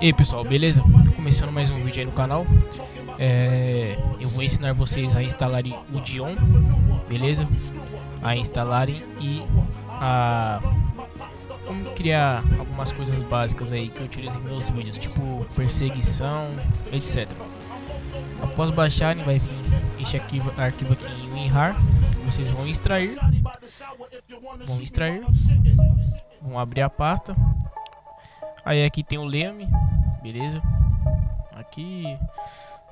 E aí pessoal, beleza? Começando mais um vídeo aí no canal é, Eu vou ensinar vocês a instalarem o Dion Beleza? A instalarem e a... Como criar algumas coisas básicas aí que eu utilizo em meus vídeos Tipo perseguição, etc Após baixarem vai vir este arquivo, aqui em WinRAR Vocês vão extrair Vão extrair Vão abrir a pasta Aí aqui tem o leme, beleza? Aqui,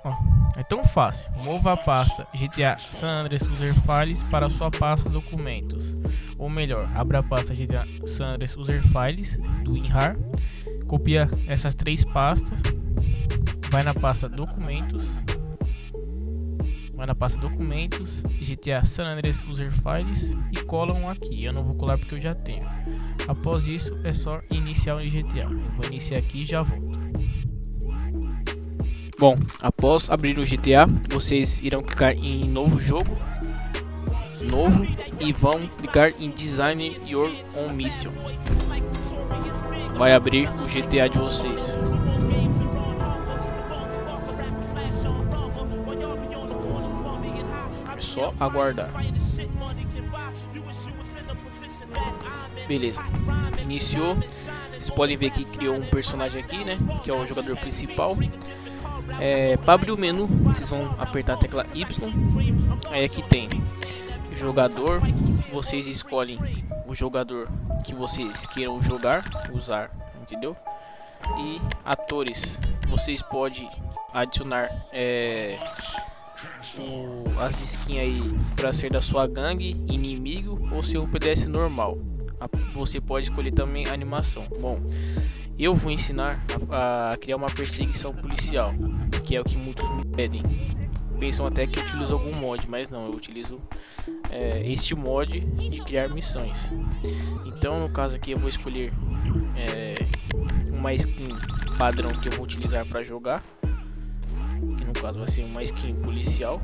ó, é tão fácil. Mova a pasta GTA San Andreas User Files para sua pasta documentos. Ou melhor, abra a pasta GTA San Andreas User Files do WinRAR. Copia essas três pastas. Vai na pasta documentos. Vai na pasta documentos, GTA San Andreas User Files e cola um aqui. Eu não vou colar porque eu já tenho. Após isso, é só iniciar o GTA. Eu vou iniciar aqui e já volto. Bom, após abrir o GTA, vocês irão clicar em novo jogo, novo, e vão clicar em Design Your Own Mission. Vai abrir o GTA de vocês. Só aguardar. Beleza. Iniciou. Vocês podem ver que criou um personagem aqui, né? Que é o jogador principal. É, para abrir o menu, vocês vão apertar a tecla Y. Aí aqui tem jogador. Vocês escolhem o jogador que vocês queiram jogar, usar, entendeu? E atores. Vocês podem adicionar é, o, as skins aí para ser da sua gangue, inimigo ou ser um PDS normal você pode escolher também a animação. Bom, eu vou ensinar a, a, criar uma perseguição policial, que é o que muitos me pedem. Pensam até que eu utilizo algum mod, mas não, eu utilizo é, este mod de criar missões. Então, no caso aqui, eu vou escolher é, uma skin padrão que eu vou utilizar para jogar. Caso vai ser uma skin policial.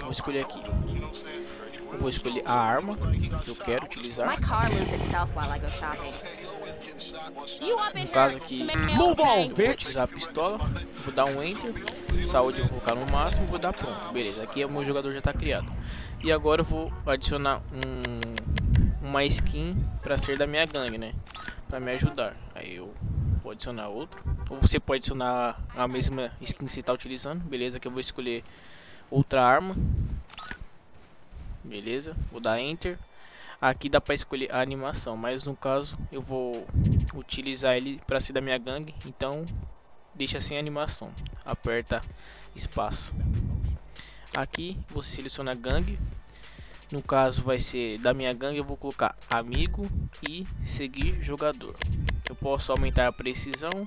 Vou escolher aqui. Eu vou escolher a arma que eu quero utilizar. No caso aqui, vou utilizar a pistola, vou dar um enter, saúde eu vou colocar no máximo, vou dar pronto. Beleza, aqui o meu jogador já está criado. E agora eu vou adicionar um, uma skin para ser da minha gangue, né? Para me ajudar. Aí eu vou adicionar outro. Ou você pode adicionar a mesma skin que você está utilizando. Beleza, que eu vou escolher outra arma. Beleza? Vou dar enter. Aqui dá para escolher a animação mas no caso eu vou utilizar ele para ser da minha gangue. Então deixa sem animação. Aperta espaço. Aqui você seleciona gangue. No caso vai ser da minha gangue eu vou colocar amigo e seguir jogador eu posso aumentar a precisão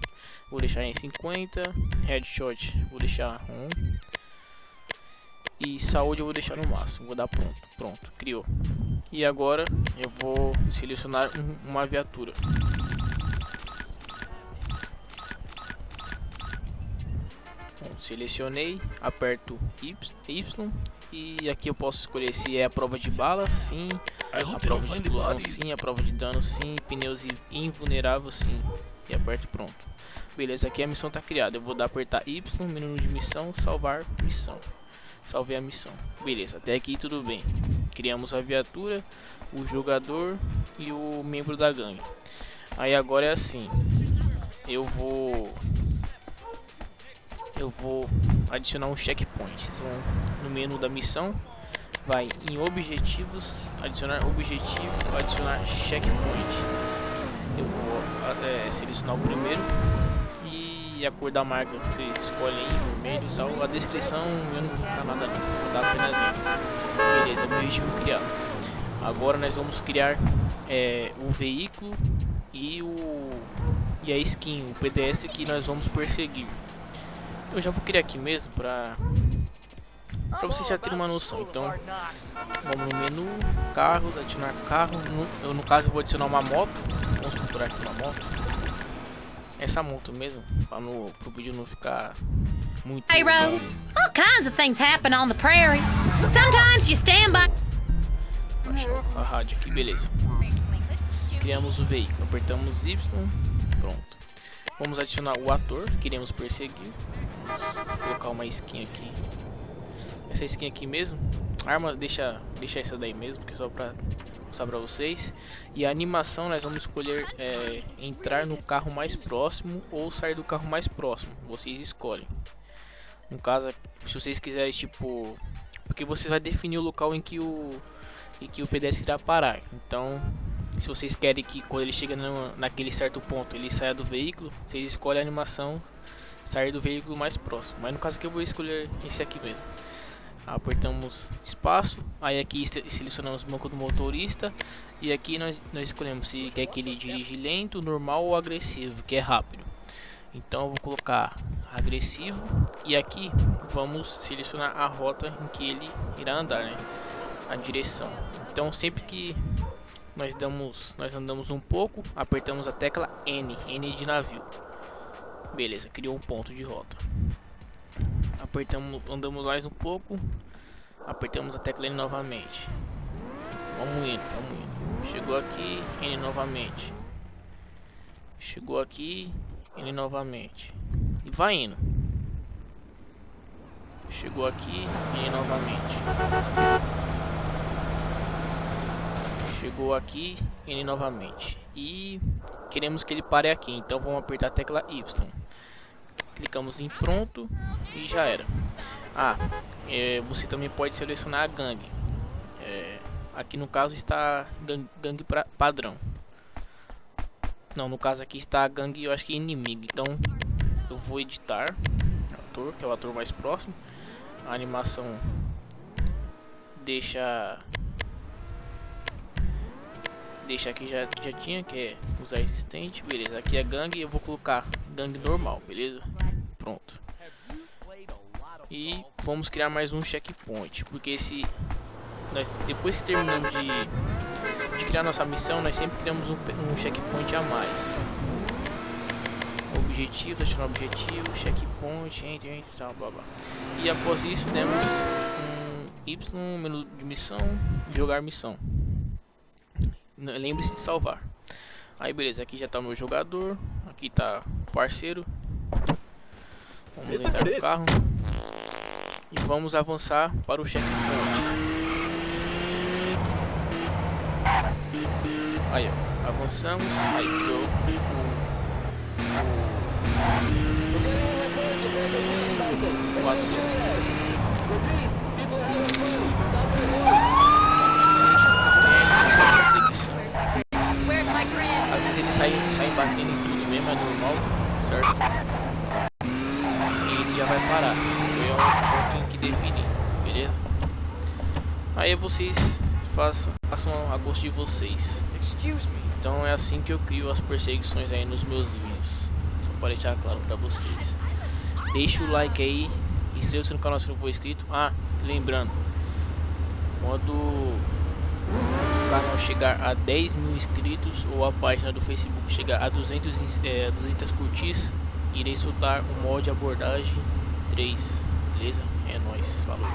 vou deixar em 50 headshot vou deixar 1 e saúde eu vou deixar no máximo, vou dar pronto, pronto, criou. E agora eu vou selecionar um, uma viatura. Selecionei, aperto y, y e aqui eu posso escolher se é a prova de bala, sim, a prova de explosão, sim, a prova de dano, sim, pneus invulnerável, sim, e aperto pronto. Beleza, aqui a missão está criada, eu vou dar apertar Y, menu de missão, salvar missão. Salvei a missão. Beleza, até aqui tudo bem. Criamos a viatura, o jogador e o membro da gangue. Aí agora é assim. Eu vou eu vou adicionar um checkpoint. Vocês vão no menu da missão, vai em objetivos, adicionar objetivo, adicionar checkpoint. Eu vou é, selecionar o primeiro e a cor da marca que você escolhe aí, vermelho e tal. A descrição eu não vou nada ali, vou dar apenas aqui. Beleza, objetivo criado. Agora nós vamos criar é, o veículo e o e a skin, o PDS que nós vamos perseguir. Eu já vou criar aqui mesmo para para vocês já terem uma noção. Então, vamos no menu, carros, adicionar carro. No, eu, no caso, vou adicionar uma moto. Vamos procurar aqui uma moto essa moto mesmo, para no, pro vídeo não ficar muito... Hey Rose, all kinds of things happen on the prairie. Sometimes you stand by. A rádio aqui, beleza. Criamos o veículo, apertamos Y, pronto. Vamos adicionar o ator que queremos perseguir. Vou colocar uma skin aqui. Essa skin aqui mesmo. Armas, deixa, deixa essa daí mesmo, que é só pra mostrar pra vocês. E a animação nós vamos escolher é, entrar no carro mais próximo ou sair do carro mais próximo. Vocês escolhem. No caso, se vocês quiserem, tipo... Porque você vai definir o local em que o, em que o pedestre irá parar. Então, se vocês querem que quando ele chega no, naquele certo ponto ele saia do veículo, vocês escolhem a animação sair do veículo mais próximo. Mas no caso aqui eu vou escolher esse aqui mesmo. Apertamos espaço, aí aqui selecionamos o banco do motorista e aqui nós, nós escolhemos se quer que ele dirige lento, normal ou agressivo, que é rápido. Então eu vou colocar agressivo e aqui vamos selecionar a rota em que ele irá andar, né? A direção. Então sempre que nós damos, nós andamos um pouco, apertamos a tecla N, N de navio. Beleza, criou um ponto de rota. Apertamos, andamos mais um pouco, apertamos a tecla N novamente. Vamos indo, vamos indo. Chegou aqui, N novamente. Chegou aqui, N novamente. E vai indo. Chegou aqui, N novamente chegou aqui ele novamente e queremos que ele pare aqui então vamos apertar a tecla Y. Clicamos em pronto e já era. Ah é, você também pode selecionar a gangue. É, aqui no caso está gangue, gangue pra, padrão. Não no caso aqui está a gangue eu acho que inimigo. Então eu vou editar ator que é o ator mais próximo. A animação deixa deixar aqui já, já tinha, que é usar existente, beleza, aqui é gangue, eu vou colocar gangue normal, beleza, pronto. E vamos criar mais um checkpoint, porque esse, nós, depois que terminamos de, de criar nossa missão, nós sempre criamos um, um checkpoint a mais. Objetivo, adicionar objetivo, checkpoint, enter, enter, tal, blá blá. E após isso demos um Y, menu de missão, jogar missão. Lembre-se de salvar. Aí beleza, aqui já tá o meu jogador. Aqui tá o parceiro. Vamos entrar no carro. E vamos avançar para o checkpoint. Aí ó, avançamos. Aí criou o, o, o, o Às vezes ele sai, sai batendo em tudo mesmo, é normal, certo? E ele já vai parar. Foi o ponto em que defini, beleza? Aí vocês façam, façam a gosto de vocês. Então é assim que eu crio as perseguições aí nos meus vídeos. Só para deixar claro para vocês. Deixa o like aí, inscreva-se no canal se não for inscrito. Ah, lembrando, quando o canal chegar a 10 mil inscritos ou a página do Facebook chegar a 200, é, 200 curtis, irei soltar o mod abordagem 3, beleza? É nóis, falou.